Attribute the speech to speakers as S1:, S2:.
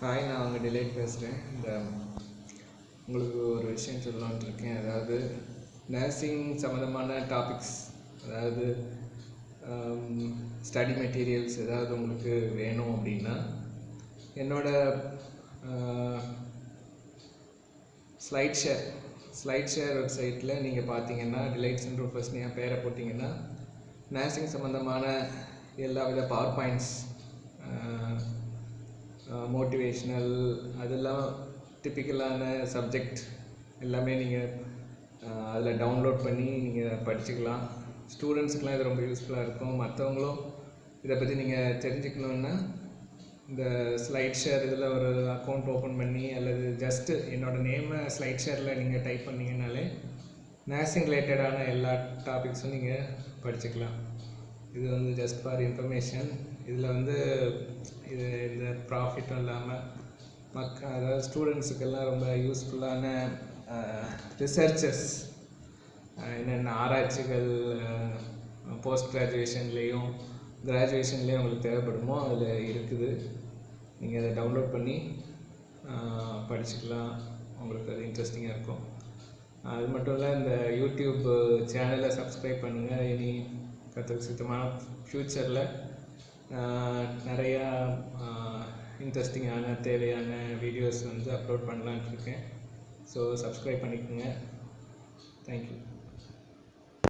S1: Hi நான் அவங்க delayed பேசுகிறேன் இந்த உங்களுக்கு ஒரு விஷயம் சொல்லலான்ட்டு இருக்கேன். அதாவது நர்சிங் சம்மந்தமான டாபிக்ஸ் அதாவது um, ஸ்டடி மெட்டீரியல்ஸ் ஏதாவது உங்களுக்கு வேணும் அப்படின்னா என்னோட ஸ்லைட் ஷேர் ஸ்லைட் ஷேர் வெப்சைட்டில் நீங்கள் பார்த்தீங்கன்னா டிலைட் சென்டர் ஃபர்ஸ்ட் நீங்கள் பேரை போட்டிங்கன்னா நர்சிங் சம்மந்தமான எல்லா வித பவர் பாயிண்ட்ஸ் மோட்டிவேஷ்னல் அதெல்லாம் டிப்பிக்கலான சப்ஜெக்ட் எல்லாமே நீங்கள் அதில் டவுன்லோட் பண்ணி நீங்கள் படிச்சுக்கலாம். ஸ்டூடெண்ட்ஸ்க்கெலாம் இது ரொம்ப யூஸ்ஃபுல்லாக இருக்கும். மற்றவங்களும் இதை பற்றி நீங்கள் தெரிஞ்சுக்கணுன்னா இந்த ஸ்லைட் ஷேர் இதில் ஒரு அக்கௌண்ட் ஓப்பன் பண்ணி அல்லது ஜஸ்ட்டு என்னோடய நேமை ஸ்லைட் ஷேரில் நீங்கள் டைப் பண்ணிங்கனாலே நர்சிங் ரிலேட்டடான எல்லா டாபிக்ஸும் நீங்கள் படிச்சுக்கலாம். இது வந்து ஜஸ்ட் ஃபார் இன்ஃபர்மேஷன் இதில் வந்து இது இந்த ப்ராஃபிட்டும் இல்லாமல் மக்க அதாவது ஸ்டூடெண்ட்ஸுக்கெல்லாம் ரொம்ப யூஸ்ஃபுல்லான ரிசர்ச்சஸ் என்னென்ன ஆராய்ச்சிகள் போஸ்ட் கிராஜுவேஷன்லேயும் கிராஜுவேஷன்லேயும் உங்களுக்கு தேவைப்படுமோ அதில் இருக்குது. நீங்கள் அதை டவுன்லோட் பண்ணி படிச்சுக்கலாம். உங்களுக்கு அது இன்ட்ரெஸ்டிங்காக இருக்கும். அது மட்டும் இல்லை இந்த யூடியூப் சேனலை சப்ஸ்கிரைப் பண்ணுங்கள் இனி கற்றுக்கு சுத்தமான ஃப்யூச்சரில் நிறையா இன்ட்ரெஸ்டிங்கான தேவையான வீடியோஸ் வந்து அப்லோட் பண்ணலான்ட்டு இருக்கேன். ஸோ சப்ஸ்கிரைப் பண்ணிக்கோங்க. தேங்க்யூ